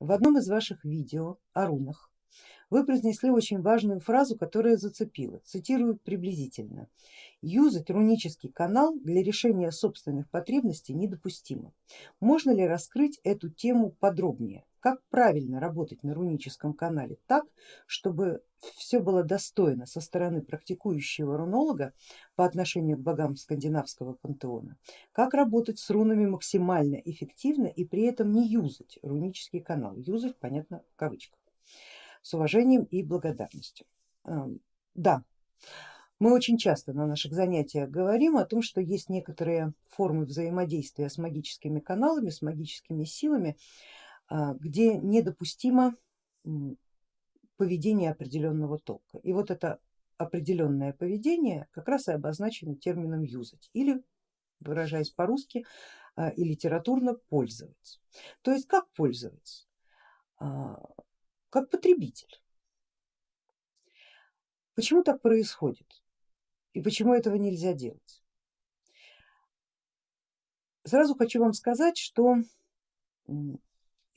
в одном из ваших видео о рунах вы произнесли очень важную фразу, которая зацепила. Цитирую приблизительно. Юзать рунический канал для решения собственных потребностей недопустимо. Можно ли раскрыть эту тему подробнее? Как правильно работать на руническом канале так, чтобы все было достойно со стороны практикующего рунолога по отношению к богам скандинавского пантеона? Как работать с рунами максимально эффективно и при этом не юзать рунический канал? Юзать, понятно, в кавычках. С уважением и благодарностью. Да, мы очень часто на наших занятиях говорим о том, что есть некоторые формы взаимодействия с магическими каналами, с магическими силами, где недопустимо поведение определенного толка. И вот это определенное поведение как раз и обозначено термином юзать или выражаясь по-русски а, и литературно пользоваться. То есть как пользоваться? А, как потребитель. Почему так происходит и почему этого нельзя делать? Сразу хочу вам сказать, что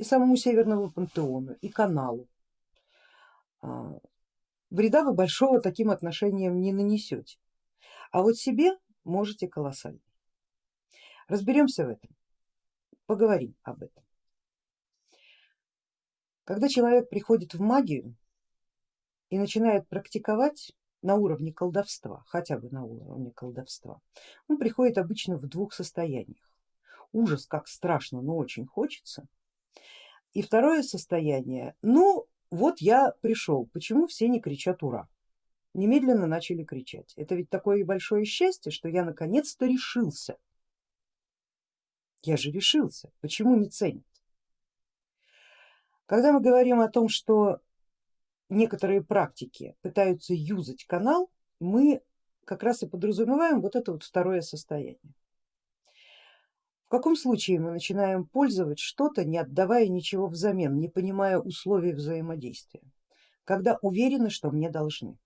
и самому Северному пантеону, и каналу. А, вреда вы большого таким отношением не нанесете, а вот себе можете колоссально. Разберемся в этом, поговорим об этом. Когда человек приходит в магию и начинает практиковать на уровне колдовства, хотя бы на уровне колдовства, он приходит обычно в двух состояниях. Ужас, как страшно, но очень хочется, и второе состояние, ну вот я пришел, почему все не кричат ура? Немедленно начали кричать. Это ведь такое большое счастье, что я наконец-то решился. Я же решился, почему не ценят? Когда мы говорим о том, что некоторые практики пытаются юзать канал, мы как раз и подразумеваем вот это вот второе состояние. В каком случае мы начинаем пользовать что-то, не отдавая ничего взамен, не понимая условий взаимодействия, когда уверены, что мне должны.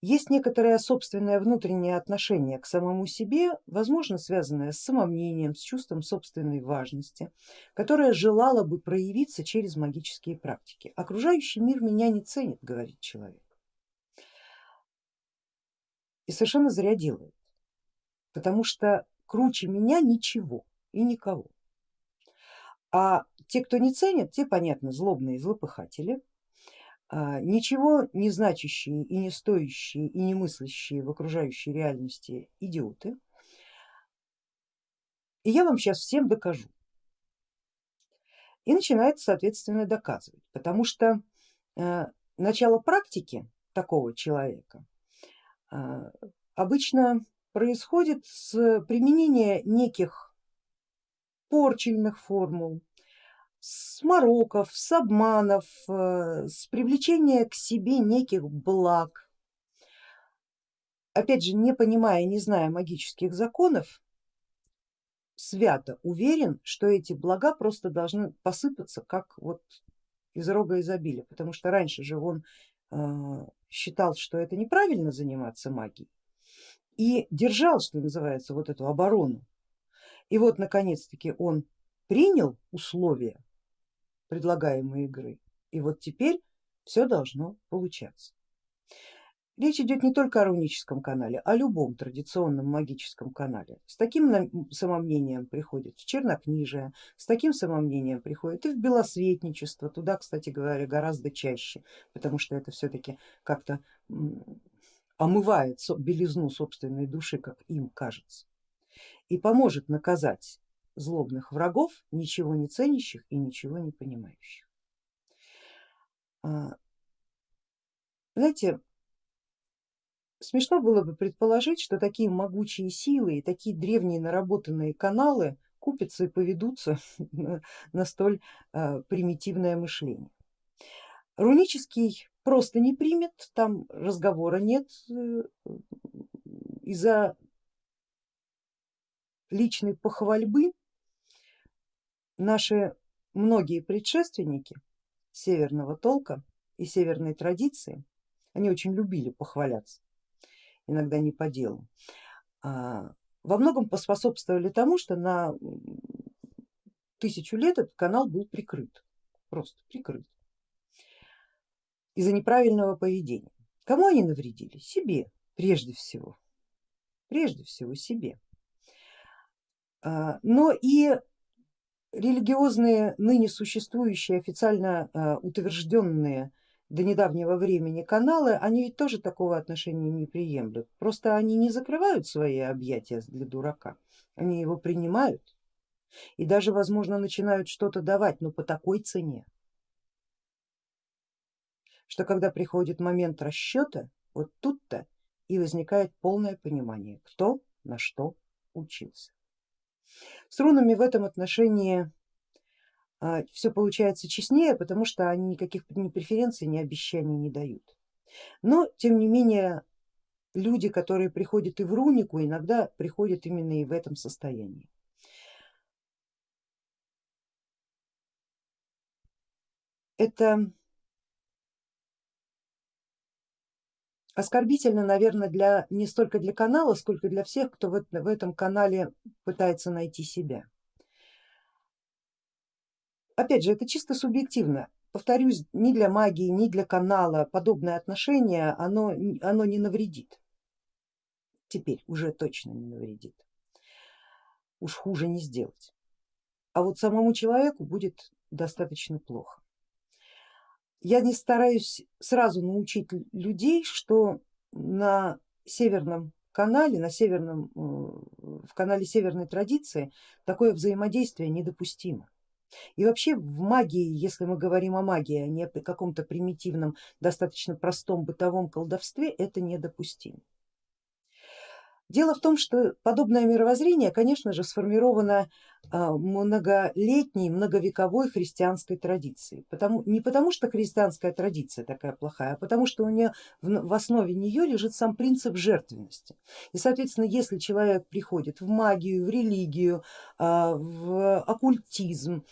Есть некоторое собственное внутреннее отношение к самому себе, возможно связанное с самомнением, с чувством собственной важности, которое желало бы проявиться через магические практики. Окружающий мир меня не ценит, говорит человек. И совершенно зря делает, потому что круче меня ничего и никого. А те, кто не ценят, те, понятно, злобные злопыхатели, а, ничего не значащие и не стоящие и не мыслящие в окружающей реальности идиоты. И я вам сейчас всем докажу. И начинает соответственно доказывать, потому что э, начало практики такого человека э, обычно происходит с применения неких порчельных формул, с мороков, с обманов, э, с привлечения к себе неких благ. Опять же, не понимая, не зная магических законов, свято уверен, что эти блага просто должны посыпаться как вот из рога изобилия, потому что раньше же он э, считал, что это неправильно заниматься магией, и держал, что называется, вот эту оборону. И вот наконец-таки он принял условия предлагаемой игры, и вот теперь все должно получаться. Речь идет не только о руническом канале, о любом традиционном магическом канале. С таким самомнением приходит в чернокнижие, с таким самомнением приходит и в белосветничество, туда, кстати говоря, гораздо чаще, потому что это все-таки как-то омывает белизну собственной души, как им кажется, и поможет наказать злобных врагов, ничего не ценящих и ничего не понимающих. А, знаете, смешно было бы предположить, что такие могучие силы и такие древние наработанные каналы купятся и поведутся на столь а, примитивное мышление. Рунический просто не примет, там разговора нет э, из-за личной похвальбы. Наши многие предшественники северного толка и северной традиции, они очень любили похваляться, иногда не по делу, а, во многом поспособствовали тому, что на тысячу лет этот канал был прикрыт, просто прикрыт из-за неправильного поведения. Кому они навредили? Себе прежде всего, прежде всего себе. А, но и религиозные ныне существующие официально а, утвержденные до недавнего времени каналы, они ведь тоже такого отношения не приемлют. Просто они не закрывают свои объятия для дурака, они его принимают и даже возможно начинают что-то давать, но по такой цене, что когда приходит момент расчета, вот тут-то и возникает полное понимание, кто на что учился. С рунами в этом отношении а, все получается честнее, потому что они никаких ни преференций, ни обещаний не дают. Но тем не менее люди, которые приходят и в рунику, иногда приходят именно и в этом состоянии. Это оскорбительно, наверное, для, не столько для канала, сколько для всех, кто в, в этом канале пытается найти себя. Опять же, это чисто субъективно. Повторюсь, ни для магии, ни для канала подобное отношение, оно, оно не навредит. Теперь уже точно не навредит. Уж хуже не сделать. А вот самому человеку будет достаточно плохо я не стараюсь сразу научить людей, что на северном канале, на северном, э, в канале северной традиции такое взаимодействие недопустимо. И вообще в магии, если мы говорим о магии, а не о каком-то примитивном, достаточно простом бытовом колдовстве, это недопустимо. Дело в том, что подобное мировоззрение, конечно же, сформировано а, многолетней, многовековой христианской традицией. Потому, не потому что христианская традиция такая плохая, а потому что у нее в основе нее лежит сам принцип жертвенности. И соответственно, если человек приходит в магию, в религию, а, в оккультизм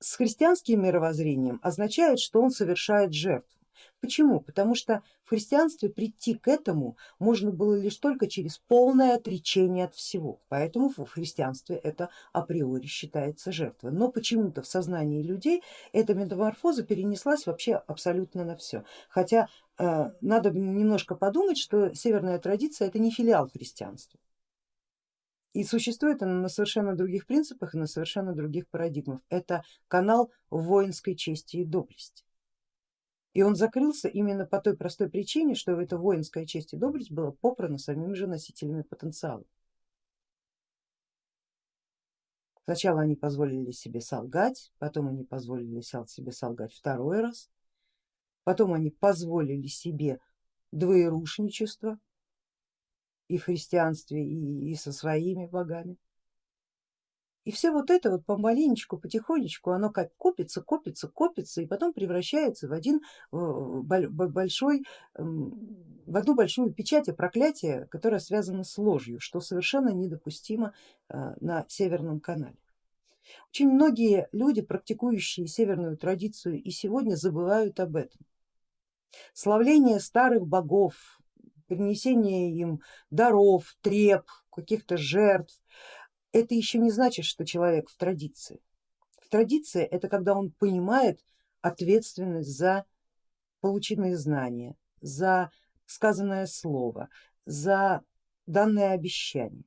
с христианским мировоззрением, означает, что он совершает жертву. Почему? Потому что в христианстве прийти к этому можно было лишь только через полное отречение от всего, поэтому в христианстве это априори считается жертвой. Но почему-то в сознании людей эта метаморфоза перенеслась вообще абсолютно на все. Хотя э, надо немножко подумать, что северная традиция это не филиал христианства. И существует она на совершенно других принципах и на совершенно других парадигмах. Это канал воинской чести и доблести. И он закрылся именно по той простой причине, что эта воинская честь и доблесть была попрана самими же носителями потенциала. Сначала они позволили себе солгать, потом они позволили себе солгать второй раз, потом они позволили себе двоерушничество и в христианстве, и, и со своими богами. И все вот это вот помаленечку, потихонечку, оно как копится, копится, копится и потом превращается в один большой, в одну большую печать и проклятие, которое связано с ложью, что совершенно недопустимо э, на Северном канале. Очень многие люди, практикующие северную традицию и сегодня забывают об этом. Славление старых богов, принесение им даров, треп, каких-то жертв, это еще не значит, что человек в традиции. В традиции это когда он понимает ответственность за полученные знания, за сказанное слово, за данное обещание.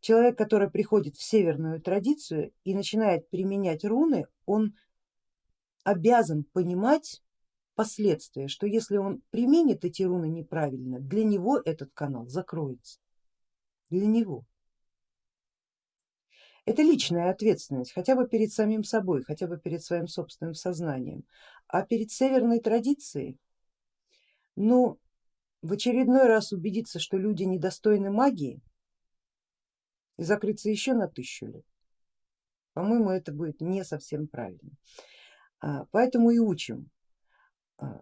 Человек, который приходит в северную традицию и начинает применять руны, он обязан понимать последствия, что если он применит эти руны неправильно, для него этот канал закроется для него. Это личная ответственность, хотя бы перед самим собой, хотя бы перед своим собственным сознанием. А перед северной традицией, ну, в очередной раз убедиться, что люди недостойны магии и закрыться еще на тысячу лет, по-моему, это будет не совсем правильно. А, поэтому и учим а,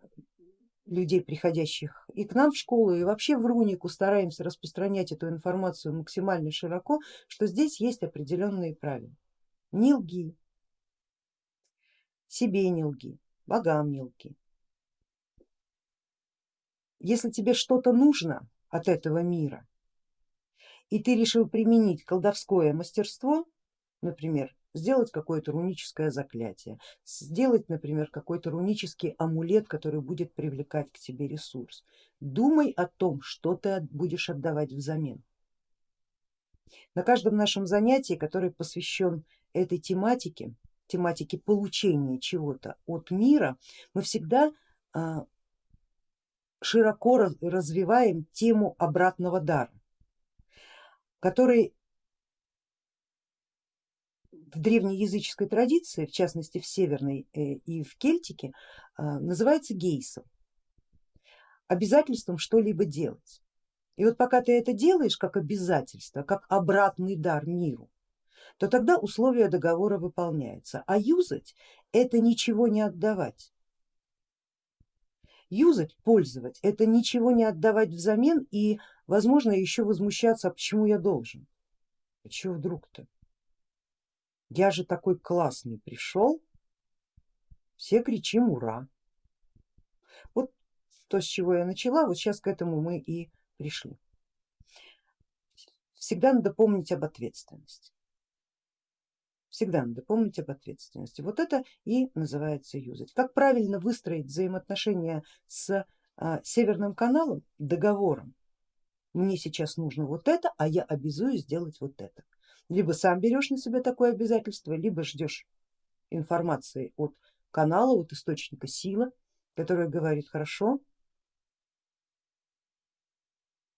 людей, приходящих и к нам в школу, и вообще в Рунику стараемся распространять эту информацию максимально широко, что здесь есть определенные правила. Не лги, себе не лги, богам не лги. Если тебе что-то нужно от этого мира, и ты решил применить колдовское мастерство, например, сделать какое-то руническое заклятие, сделать, например, какой-то рунический амулет, который будет привлекать к тебе ресурс. Думай о том, что ты будешь отдавать взамен. На каждом нашем занятии, который посвящен этой тематике, тематике получения чего-то от мира, мы всегда а, широко развиваем тему обратного дара, который в древнеязыческой традиции, в частности в северной э, и в кельтике, а, называется гейсом, обязательством что-либо делать. И вот пока ты это делаешь как обязательство, как обратный дар миру, то тогда условия договора выполняются, а юзать это ничего не отдавать. Юзать, пользовать, это ничего не отдавать взамен и возможно еще возмущаться, а почему я должен, а чего вдруг-то, я же такой классный пришел, все кричим ура. Вот то, с чего я начала, вот сейчас к этому мы и пришли. Всегда надо помнить об ответственности. Всегда надо помнить об ответственности. Вот это и называется юзать. Как правильно выстроить взаимоотношения с а, Северным каналом, договором. Мне сейчас нужно вот это, а я обязуюсь сделать вот это. Либо сам берешь на себя такое обязательство, либо ждешь информации от канала, от источника силы, который говорит хорошо,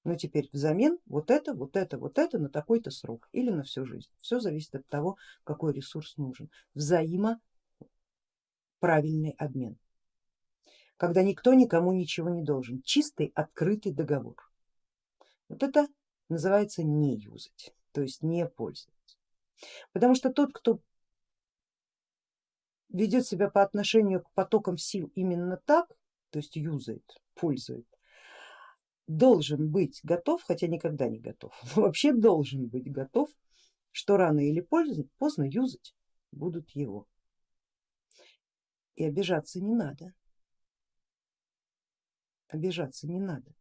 но теперь взамен вот это, вот это, вот это на такой-то срок или на всю жизнь. Все зависит от того, какой ресурс нужен. Взаимоправильный обмен, когда никто никому ничего не должен, чистый открытый договор. Вот это называется не юзать, то есть не пользоваться. Потому что тот, кто ведет себя по отношению к потокам сил именно так, то есть юзает, пользует, должен быть готов, хотя никогда не готов, но вообще должен быть готов, что рано или поздно, поздно юзать будут его. И обижаться не надо, обижаться не надо.